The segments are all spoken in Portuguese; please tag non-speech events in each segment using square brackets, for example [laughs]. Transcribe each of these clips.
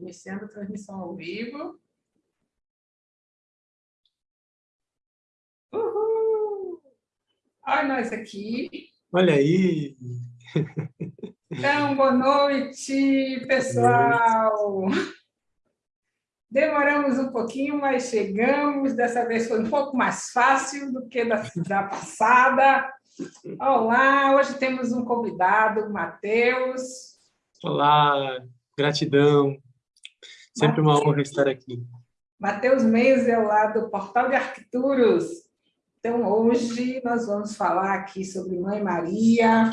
Iniciando a transmissão ao vivo. Uhul! Olha nós aqui. Olha aí! Então, boa noite, pessoal! Demoramos um pouquinho, mas chegamos. Dessa vez foi um pouco mais fácil do que da, da passada. Olá, hoje temos um convidado, Matheus. Olá, gratidão. Sempre uma honra estar aqui. Matheus Mendes é lá do Portal de Arquituros. Então, hoje nós vamos falar aqui sobre Mãe Maria,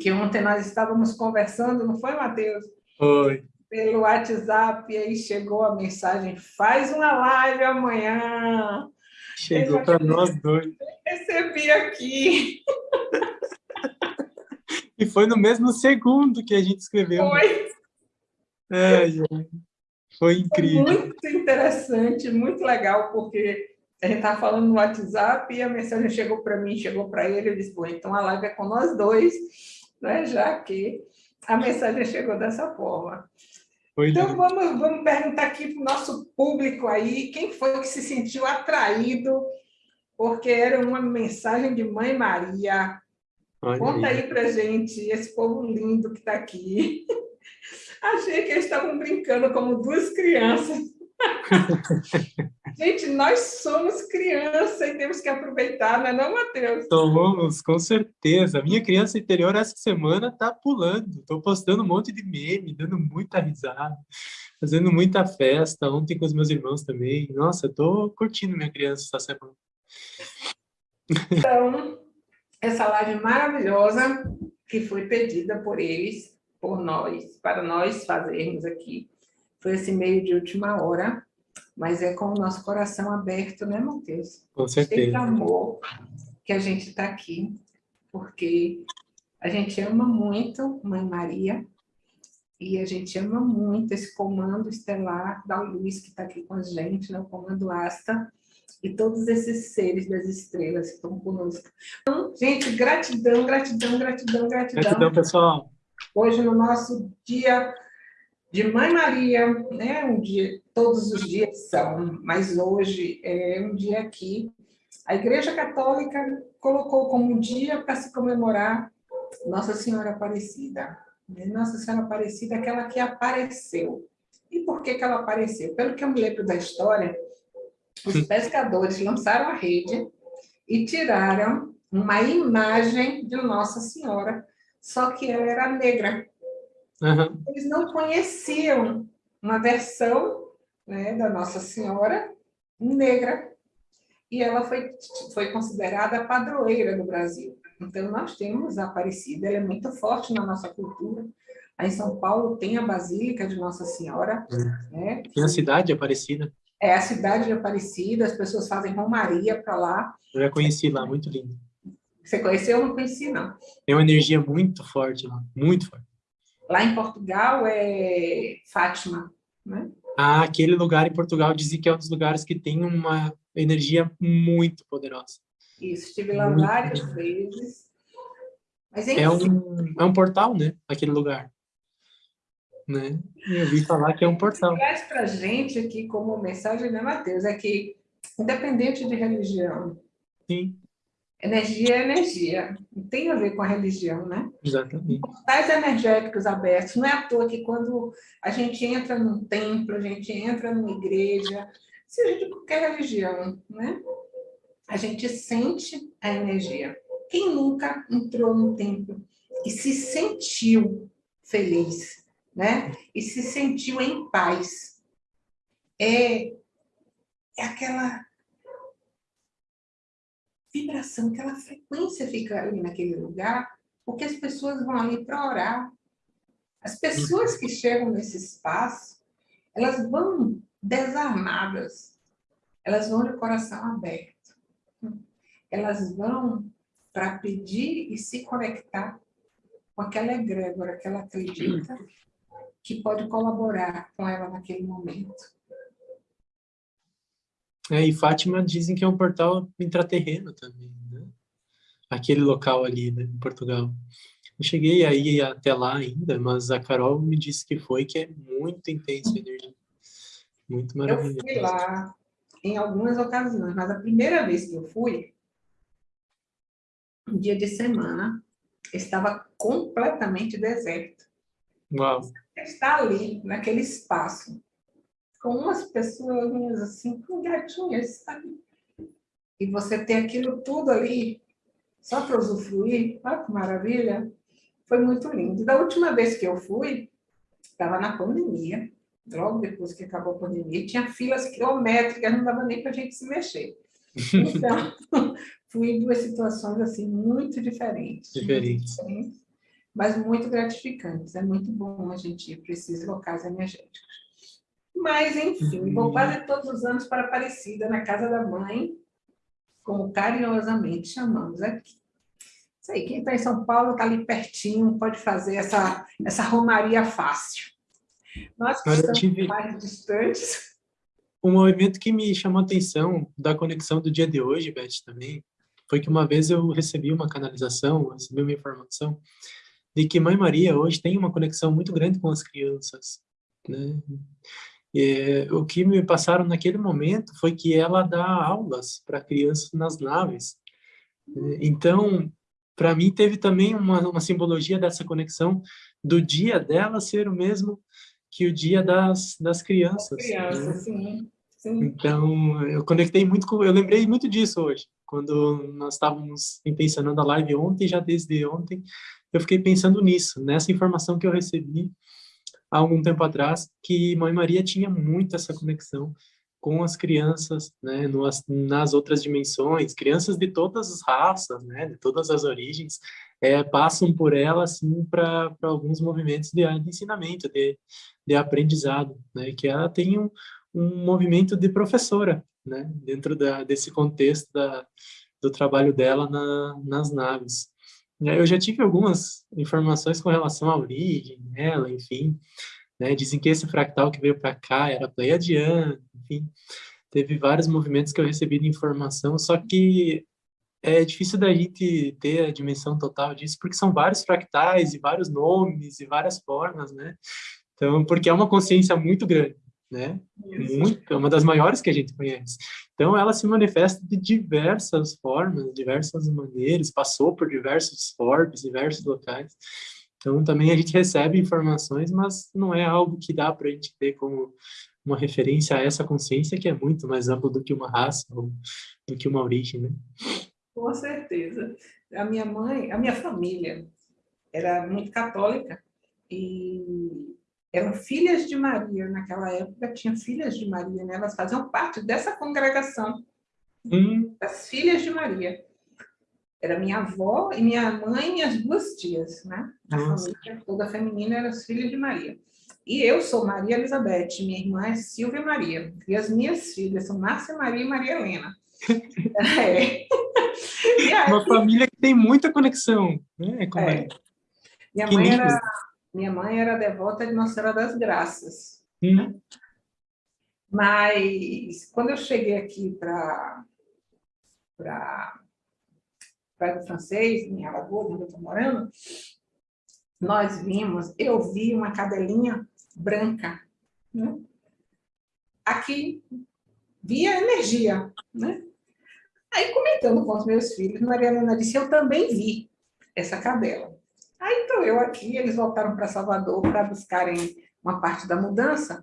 que ontem nós estávamos conversando, não foi, Matheus? Foi. Pelo WhatsApp, e aí chegou a mensagem, faz uma live amanhã. Chegou para nós dois. Recebi aqui. [laughs] E foi no mesmo segundo que a gente escreveu. Foi. É, foi incrível. Foi muito interessante, muito legal, porque a gente estava falando no WhatsApp e a mensagem chegou para mim, chegou para ele, eu disse, então a live é com nós dois, né? já que a mensagem chegou dessa forma. Foi então, vamos, vamos perguntar aqui para o nosso público aí, quem foi que se sentiu atraído, porque era uma mensagem de Mãe Maria. Olha Conta aí. aí para gente, esse povo lindo que está aqui. [laughs] Achei que eles estavam brincando como duas crianças. [laughs] Gente, nós somos crianças e temos que aproveitar, não é não, Matheus? Somos, com certeza. Minha criança interior essa semana tá pulando. Estou postando um monte de meme, dando muita risada, fazendo muita festa. Ontem com os meus irmãos também. Nossa, estou curtindo minha criança essa semana. Então, essa live maravilhosa que foi pedida por eles, por nós, para nós fazermos aqui, foi esse meio de última hora, mas é com o nosso coração aberto, né, Matheus? Com Cheio de certeza. amor que a gente está aqui, porque a gente ama muito Mãe Maria e a gente ama muito esse comando estelar da Luz que está aqui com a gente, né, o comando Asta, e todos esses seres das estrelas que estão conosco. Então, gente, gratidão, gratidão, gratidão, gratidão. Gratidão, pessoal. Hoje, no nosso dia de Mãe Maria, né? um dia, todos os dias são, mas hoje é um dia que a Igreja Católica colocou como dia para se comemorar Nossa Senhora Aparecida. né? Nossa Senhora Aparecida, aquela que apareceu. E por que, que ela apareceu? Pelo que eu me lembro da história, os pescadores lançaram a rede e tiraram uma imagem de Nossa Senhora, só que ela era negra Aham. eles não conheciam uma versão né, da Nossa Senhora negra, e ela foi, foi considerada a padroeira do Brasil. Então, nós temos a Aparecida, ela é muito forte na nossa cultura. Aí em São Paulo tem a Basílica de Nossa Senhora, né? Tem a cidade Aparecida. é a cidade de Aparecida, as pessoas fazem romaria para lá. Eu já conheci lá, muito lindo. Você conheceu? Eu não conheci, não. Tem uma energia muito forte lá, muito forte. Lá em Portugal é Fátima, né? Ah, aquele lugar em Portugal dizem que é um dos lugares que tem uma energia muito poderosa. Isso, estive lá Muito várias vezes. Mas, É um, é um portal, né? Aquele lugar. Né? Eu ouvi falar que é um portal. traz para gente aqui como mensagem, né, Matheus? É que, independente de religião, Sim, energia é energia. Não tem a ver com a religião, né? exatamente. Portais energéticos abertos. Não é à toa que quando a gente entra num templo, a gente entra numa igreja, seja de qualquer religião, né? A gente sente a energia. Quem nunca entrou no templo e se sentiu feliz, né? E se sentiu em paz? É, é aquela vibração, aquela frequência fica ali naquele lugar, porque as pessoas vão ali para orar. As pessoas que chegam nesse espaço, elas vão desarmadas, elas vão de coração aberto. Elas vão para pedir e se conectar com aquela egrégora que ela acredita que pode colaborar com ela naquele momento. É, e Fátima dizem que é um portal intraterreno também, né? Aquele local ali, né, em Portugal. Eu cheguei aí até lá ainda, mas a Carol me disse que foi, que é muito intenso a energia. Muito maravilhoso. Eu fui lá em algumas ocasiões, mas a primeira vez que eu fui, um dia de semana, estava completamente deserto. Uau. Está ali, naquele espaço, com umas pessoas assim, com gatinhas, sabe? E você tem aquilo tudo ali, só para usufruir, olha que maravilha. Foi muito lindo. Da última vez que eu fui, estava na pandemia, logo depois que acabou a pandemia, tinha filas quilométricas, não dava nem para a gente se mexer. Então, [laughs] fui em duas situações assim muito diferentes. Diferentes. Muito diferentes, mas muito gratificantes. É muito bom a gente ir para esses locais energéticos. Mas, enfim, uhum. vou quase todos os anos para Aparecida, na casa da mãe, como carinhosamente chamamos aqui. Isso aí, quem está em São Paulo está ali pertinho, pode fazer essa, essa romaria fácil. Nós que estamos tive... mais distantes... Um movimento que me chamou a atenção da conexão do dia de hoje, Beth, também, foi que uma vez eu recebi uma canalização, recebi uma informação de que Mãe Maria hoje tem uma conexão muito grande com as crianças, né? E, o que me passaram naquele momento foi que ela dá aulas para crianças nas naves. Então, para mim, teve também uma, uma simbologia dessa conexão do dia dela ser o mesmo que o dia das, das crianças. Crianças, né? sim. sim. Então, eu conectei muito com... Eu lembrei muito disso hoje, quando nós estávamos intencionando a live ontem, já desde ontem, eu fiquei pensando nisso, nessa informação que eu recebi há algum tempo atrás, que Mãe Maria tinha muito essa conexão com as crianças, né, nas, nas outras dimensões, crianças de todas as raças, né, de todas as origens, é, passam por ela, assim, para alguns movimentos de, de ensinamento, de, de aprendizado, né, que ela tem um, um movimento de professora, né, dentro da, desse contexto da, do trabalho dela na, nas naves. É, eu já tive algumas informações com relação à origem dela, enfim. Né? Dizem que esse fractal que veio para cá era pleiadiano, enfim. Teve vários movimentos que eu recebi de informação, só que é difícil da gente ter a dimensão total disso, porque são vários fractais e vários nomes e várias formas, né? Então, porque é uma consciência muito grande né? Muito, é uma das maiores que a gente conhece. Então, ela se manifesta de diversas formas, diversas maneiras, passou por diversos formas, diversos locais. Então, também a gente recebe informações, mas não é algo que dá para a gente ter como uma referência a essa consciência que é muito mais ampla do que uma raça ou do que uma origem, né? Com certeza. A minha mãe, a minha família era muito católica e eram filhas de Maria, naquela época tinha filhas de Maria, né? elas faziam parte dessa congregação, hum. das filhas de Maria. Era minha avó e minha mãe e as duas tias, né? A Nossa. família toda feminina era as filhas de Maria. E eu sou Maria Elizabeth, minha irmã é Silvia Maria. E as minhas filhas são Márcia Maria e Maria Helena. [laughs] é. Aí, Uma família que tem muita conexão. Né, com é. Minha que mãe era minha mãe era devota de Nossa Senhora das Graças. Mas, quando eu cheguei aqui para para o francês, em Alagoas, onde eu estou morando, nós vimos, eu vi uma cadelinha branca, né? aqui, via energia, né? Aí, comentando com os meus filhos, Maria Helena disse, eu também vi essa cadela. Aí estou eu aqui, eles voltaram para Salvador para buscarem uma parte da mudança.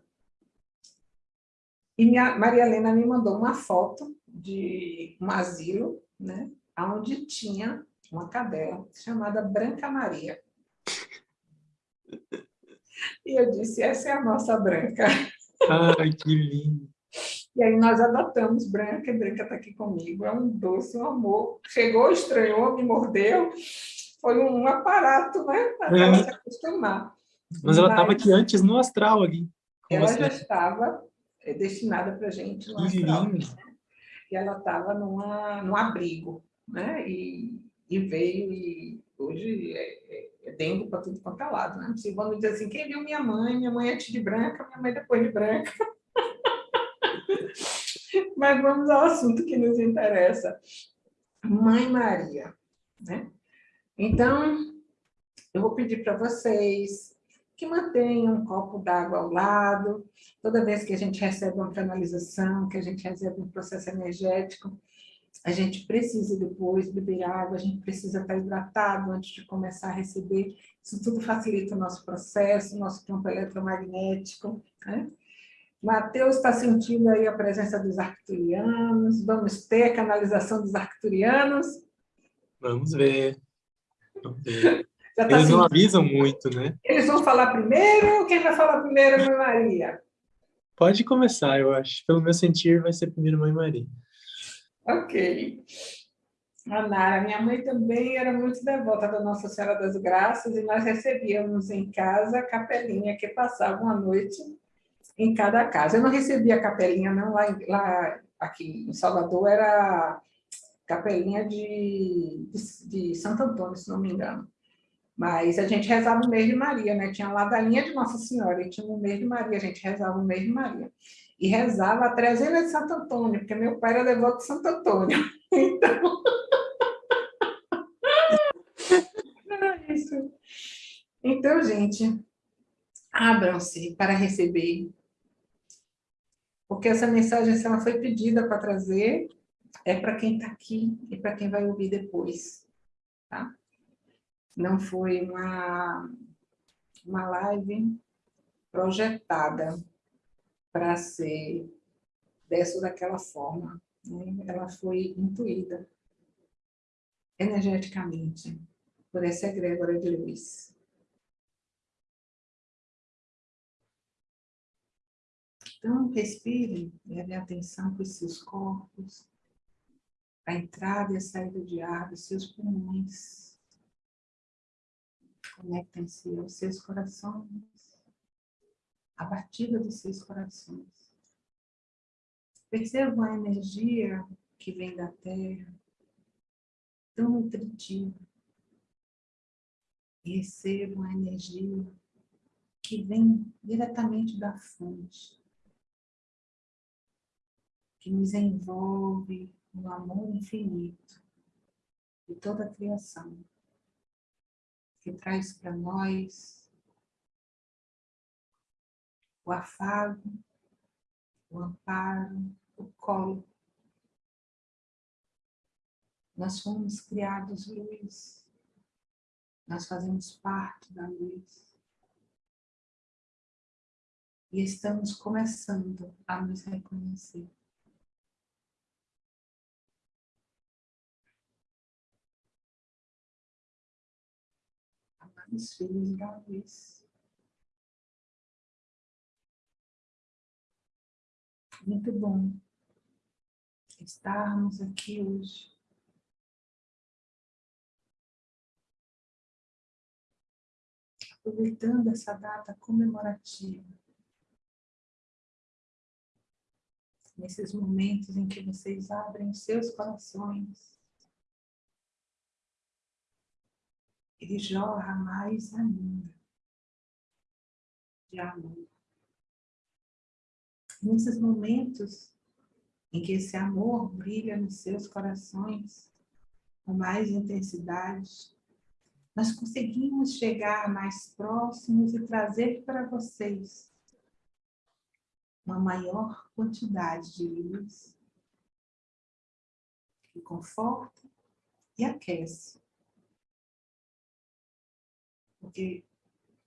E minha, Maria Helena me mandou uma foto de um asilo, né, onde tinha uma cadela chamada Branca Maria. [laughs] E eu disse, essa é a nossa Branca. [laughs] Ai, que lindo. E aí nós adotamos Branca, e Branca está aqui comigo. É um doce, um amor. Chegou, estranhou, me mordeu foi um aparato, né? Para é. se acostumar. Mas ela estava aqui antes no astral ali. Ela você. já estava é, destinada para a gente no astral. Né? E ela estava num abrigo, né? E, e veio e hoje é, é, é dengue para tudo quanto é lado, né? Se vamos dizer assim, quem viu minha mãe? Minha mãe antes de branca, minha mãe depois de branca. [laughs] Mas vamos ao assunto que nos interessa. Mãe Maria, né? Então, eu vou pedir para vocês que mantenham um copo d'água ao lado, toda vez que a gente recebe uma canalização, que a gente recebe um processo energético, a gente precisa depois beber água, a gente precisa estar hidratado antes de começar a receber. Isso tudo facilita o nosso processo, o nosso campo eletromagnético. Né? Mateus está sentindo aí a presença dos arcturianos. Vamos ter a canalização dos arcturianos? Vamos ver. Tá Eles não avisam muito, né? Eles vão falar primeiro? Quem vai falar primeiro, Mãe Maria? Pode começar, eu acho. Pelo meu sentir, vai ser primeiro Mãe Maria. Ok. A Nara, minha mãe também era muito devota da Nossa Senhora das Graças e nós recebíamos em casa a capelinha que passava uma noite em cada casa. Eu não recebia capelinha, não, lá, lá aqui em Salvador era capelinha de, de, de Santo Antônio, se não me engano. Mas a gente rezava o mês de Maria, né? Tinha lá da linha de Nossa Senhora e tinha o mês de Maria, a gente rezava o mês de Maria e rezava a trezena de Santo Antônio, porque meu pai era devoto de Santo Antônio. [laughs] Então... [laughs] era isso. Então, gente, abram-se para receber. Porque essa mensagem, se ela foi pedida para trazer, é para quem está aqui e para quem vai ouvir depois. Tá? Não foi uma, uma live projetada para ser dessa ou daquela forma. Né? Ela foi intuída energeticamente por essa egrégora de luz. Então, respire, leve atenção para os seus corpos, a entrada e a saída de ar dos seus pulmões. Conectem-se aos seus corações a batida dos seus corações. Percebam a energia que vem da terra, tão nutritiva. Recebam a energia que vem diretamente da fonte, que nos envolve no amor infinito de toda a criação, que traz para nós o afago, o amparo, o colo. Nós fomos criados luz, nós fazemos parte da luz. E estamos começando a nos reconhecer. Amados filhos da luz. Muito bom estarmos aqui hoje. Aproveitando essa data comemorativa. Nesses momentos em que vocês abrem seus corações. Ele jorra mais ainda de amor nesses momentos em que esse amor brilha nos seus corações com mais intensidade, nós conseguimos chegar mais próximos e trazer para vocês uma maior quantidade de luz que conforta e aquece. Porque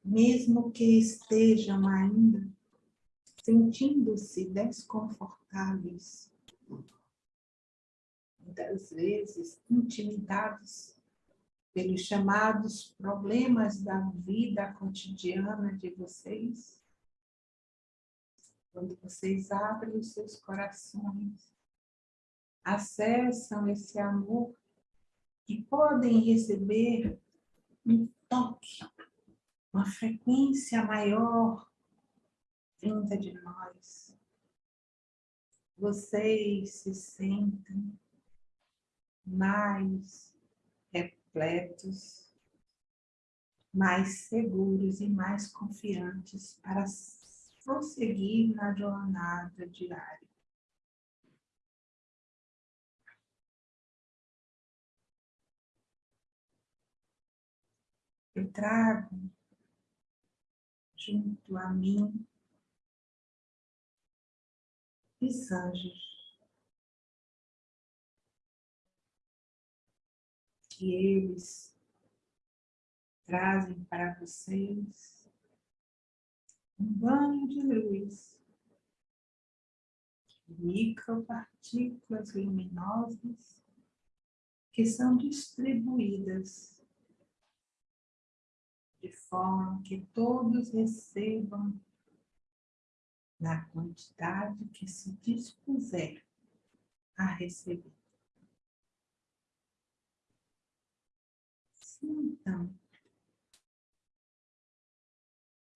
mesmo que estejam ainda sentindo-se desconfortáveis, muitas vezes intimidados pelos chamados problemas da vida cotidiana de vocês, quando vocês abrem os seus corações, acessam esse amor e podem receber um toque, uma frequência maior vinda de nós. Vocês se sentem mais repletos, mais seguros e mais confiantes para prosseguir na jornada diária. Eu trago junto a mim os anjos. Que eles trazem para vocês um banho de luz, micropartículas luminosas que são distribuídas de forma que todos recebam na quantidade que se dispuser a receber. Sintam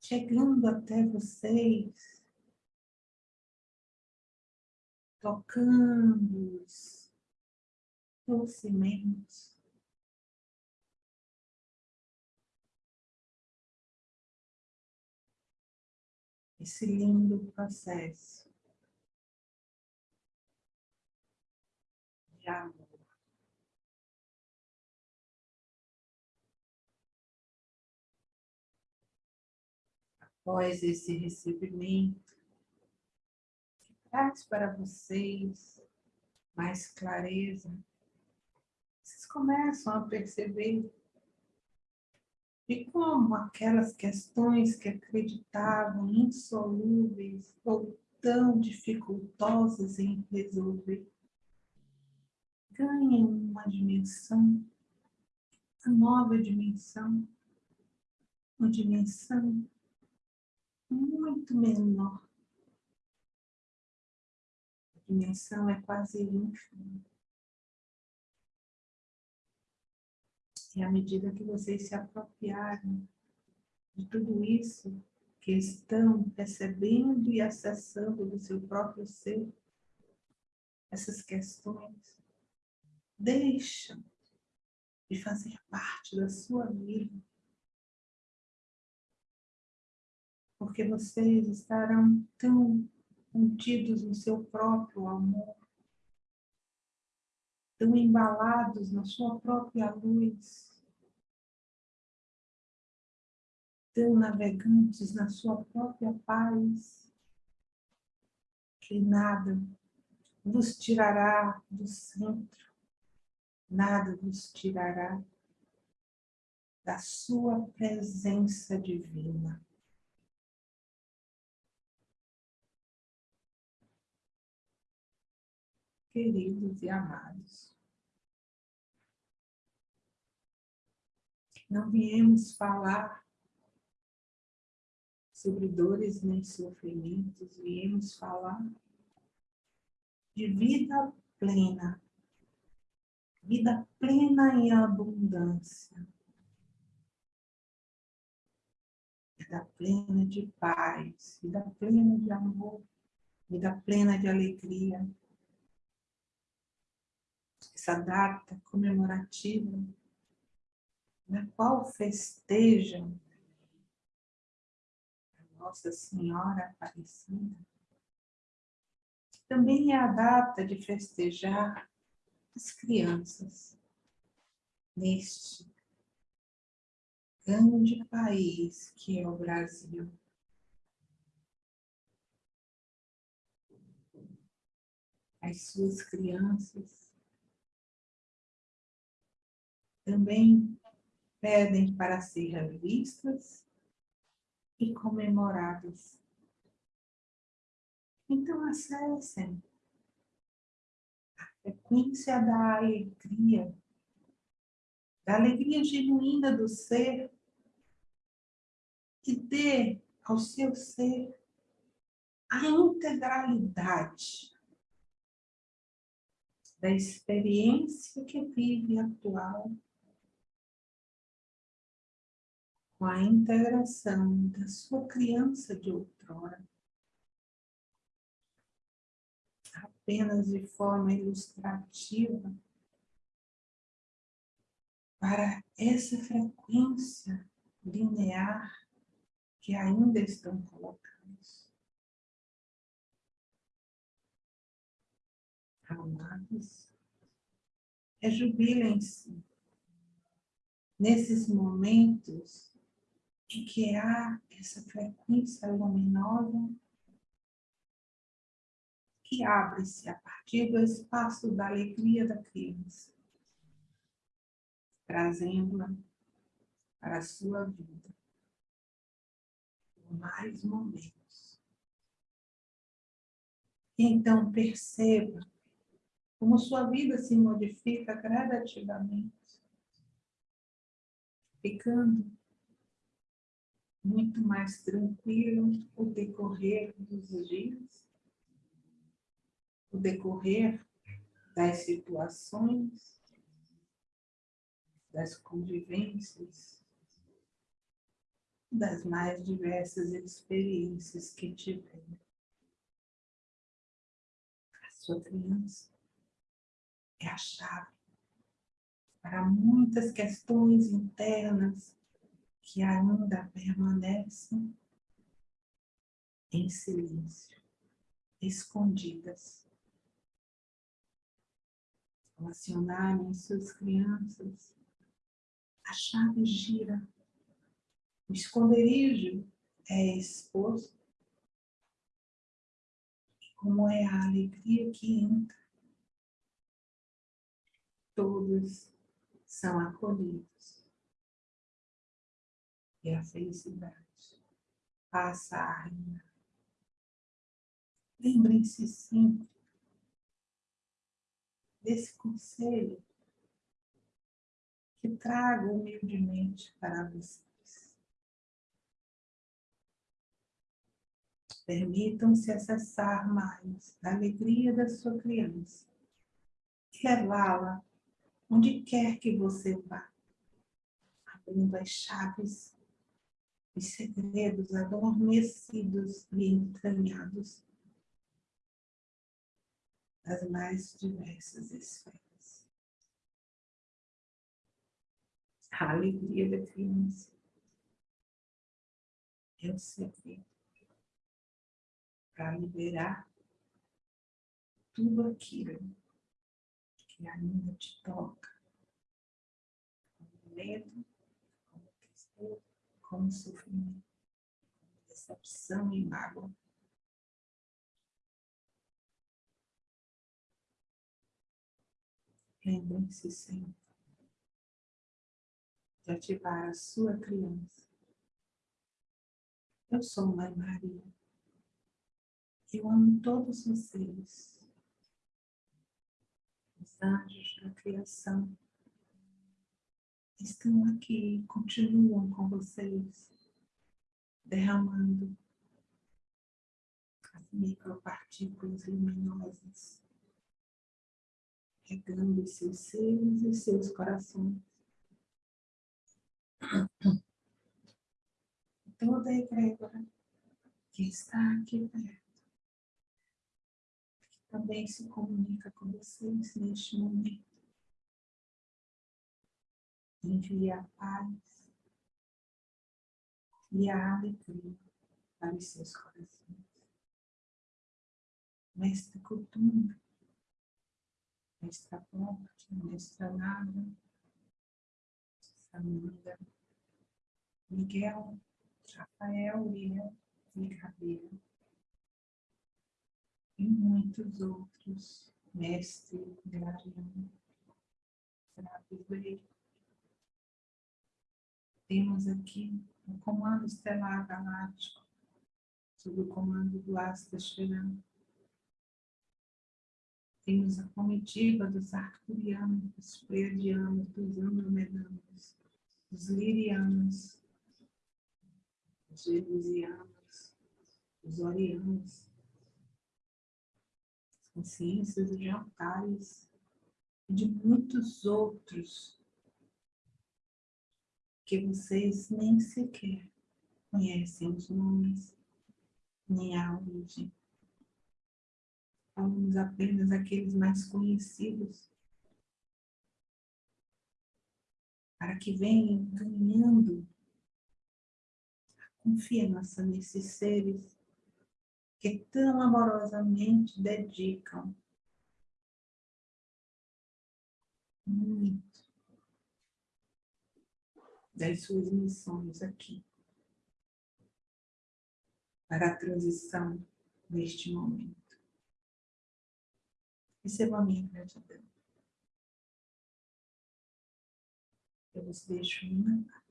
chegando até vocês, tocando-os docemente, esse lindo processo de amor. Após esse recebimento, traz para vocês mais clareza, vocês começam a perceber e como aquelas questões que acreditavam insolúveis ou tão dificultosas em resolver, ganham uma dimensão, uma nova dimensão, uma dimensão muito menor. A dimensão é quase ínfima. E à medida que vocês se apropriarem de tudo isso que estão percebendo e acessando do seu próprio ser, essas questões deixam de fazer parte da sua vida. Porque vocês estarão tão contidos no seu próprio amor, tão embalados na sua própria luz, tão navegantes na sua própria paz, que nada vos tirará do centro, nada vos tirará da sua presença divina. Queridos e amados, não viemos falar sobre dores nem sofrimentos, viemos falar de vida plena, vida plena em abundância, vida plena de paz, vida plena de amor, vida plena de alegria. Essa data comemorativa na qual festejam a Nossa Senhora Aparecida, também é a data de festejar as crianças neste grande país que é o Brasil. As suas crianças também pedem para ser revistas e comemoradas. Então, acessem a frequência da alegria, da alegria genuína do ser, e dê ao seu ser a integralidade da experiência que vive atual com a integração da sua criança de outrora. Apenas de forma ilustrativa, para essa frequência linear que ainda estão colocados. Amados, rejubilem-se nesses momentos que há essa frequência luminosa que abre-se a partir do espaço da alegria da criança, trazendo-a para a sua vida por mais momentos. Então perceba como sua vida se modifica gradativamente, ficando muito mais tranquilo o decorrer dos dias, o decorrer das situações, das convivências, das mais diversas experiências que tiver. A sua criança é a chave para muitas questões internas que ainda permanecem em silêncio, escondidas. Ao acionarem suas crianças, a chave gira, o esconderijo é exposto, como é a alegria que entra, todos são acolhidos. A felicidade passa a reinar. Lembrem-se sempre desse conselho que trago humildemente para vocês. Permitam-se acessar mais da alegria da sua criança e levá-la onde quer que você vá, abrindo as chaves, os segredos adormecidos e entranhados das mais diversas esferas. A alegria da criança é o segredo para liberar tudo aquilo que ainda te toca. Como medo, como tristeza, como sofrimento, decepção e mágoa. Lembrem-se sempre de ativar a sua criança. Eu sou Mãe Maria. Eu amo todos vocês anjos da criação estão aqui, continuam com vocês, derramando as micropartículas luminosas, regando seus seres e seus corações. Toda egrégora que está aqui perto também se comunica com vocês neste momento. Envie a paz e a alegria para os seus corações. Mestre Kutumba, Mestra Ponte, Mestra Nada, Samanda, Miguel, Rafael, William e Gabriel. E muitos outros, mestre, guardião, Sabe Temos aqui o Comando Estelar Galáctico, sob o comando do Asta Sheran. Temos a comitiva dos arcturianos, dos pleiadianos, dos andromedanos, dos lirianos, dos jerusianos, dos orianos, consciências de altares e de muitos outros que vocês nem sequer conhecem os nomes nem a origem. Falamos apenas aqueles mais conhecidos. Para que venham ganhando a confiança nesses seres que tão amorosamente dedicam. Muito das suas missões aqui, para a transição neste momento. Receba a minha gratidão. Eu vos deixo uma paz.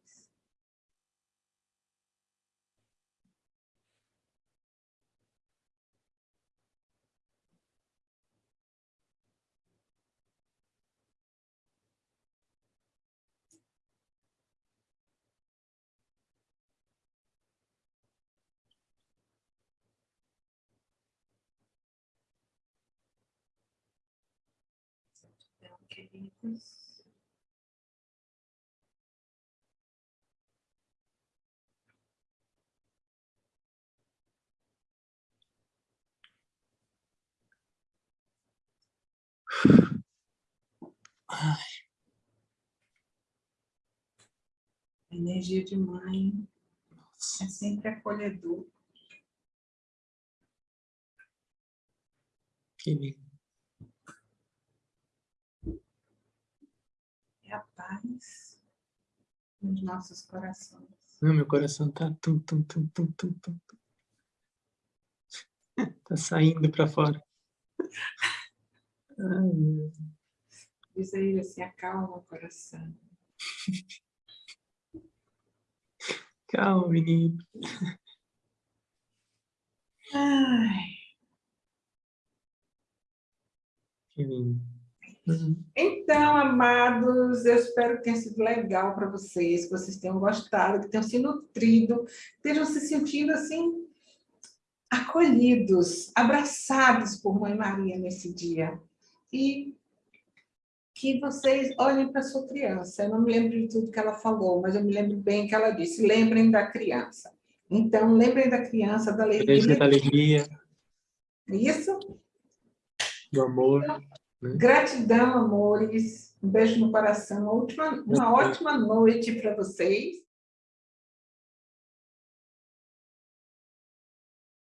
Queridos, A energia de mãe é sempre acolhedor. Que lindo. É a paz nos nossos corações. Não, meu coração tá tum, tum, tum, tum, tum, tum. [laughs] Tá saindo para fora. Ai. Diz a ele assim, acalma o coração. [laughs] Calma, menino. Ai. Que lindo. Uhum. Então, amados, eu espero que tenha sido legal para vocês, que vocês tenham gostado, que tenham se nutrido, estejam se sentindo assim, acolhidos, abraçados por Mãe Maria nesse dia. E que vocês olhem para sua criança. Eu não me lembro de tudo que ela falou, mas eu me lembro bem que ela disse, lembrem da criança. Então, lembrem da criança, da alegria. Da alegria, Isso? do amor. Né? Gratidão, amores. Um beijo no coração. Uma, última, uma ótima noite para vocês.